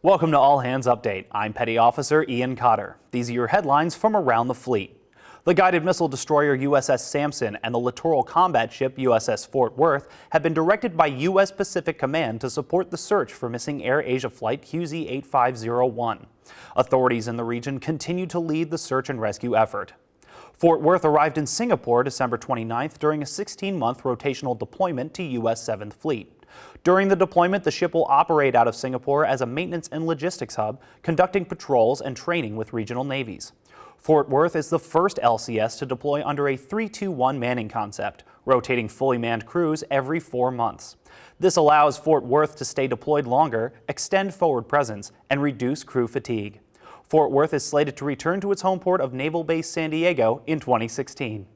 Welcome to All Hands Update. I'm Petty Officer Ian Cotter. These are your headlines from around the fleet. The guided missile destroyer USS Sampson and the littoral combat ship USS Fort Worth have been directed by U.S. Pacific Command to support the search for missing Air Asia Flight QZ-8501. Authorities in the region continue to lead the search and rescue effort. Fort Worth arrived in Singapore December 29th during a 16-month rotational deployment to U.S. 7th Fleet. During the deployment, the ship will operate out of Singapore as a maintenance and logistics hub, conducting patrols and training with regional navies. Fort Worth is the first LCS to deploy under a 3-2-1 manning concept, rotating fully manned crews every four months. This allows Fort Worth to stay deployed longer, extend forward presence, and reduce crew fatigue. Fort Worth is slated to return to its home port of Naval Base San Diego in 2016.